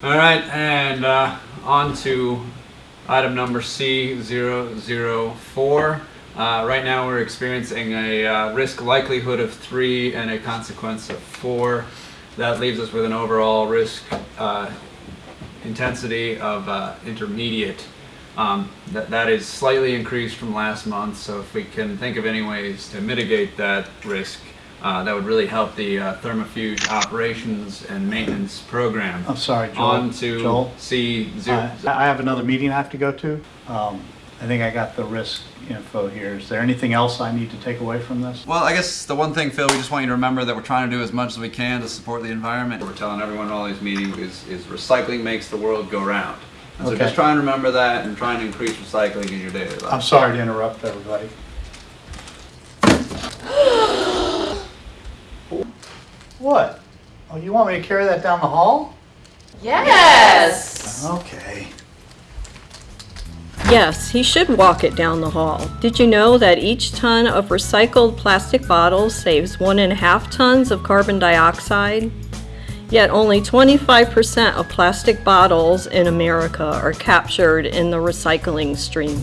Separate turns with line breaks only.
All right, and uh, on to item number C004. Uh, right now we're experiencing a uh, risk likelihood of 3 and a consequence of 4. That leaves us with an overall risk uh, intensity of uh, intermediate. Um, that, that is slightly increased from last month, so if we can think of any ways to mitigate that risk, uh, that would really help the uh, thermofuge operations and maintenance program.
I'm sorry, Joel.
On to
Joel?
C zero.
I I have another meeting I have to go to. Um, I think I got the risk info here. Is there anything else I need to take away from this?
Well, I guess the one thing, Phil, we just want you to remember that we're trying to do as much as we can to support the environment.
We're telling everyone in all these meetings is, is recycling makes the world go round. And so
Okay.
just try and remember that and try and increase recycling in your daily life.
I'm sorry to interrupt everybody. What? Oh, you want me to carry that down the hall?
Yes.
Okay.
Yes, he should walk it down the hall. Did you know that each ton of recycled plastic bottles saves one and a half tons of carbon dioxide? Yet only 25% of plastic bottles in America are captured in the recycling stream.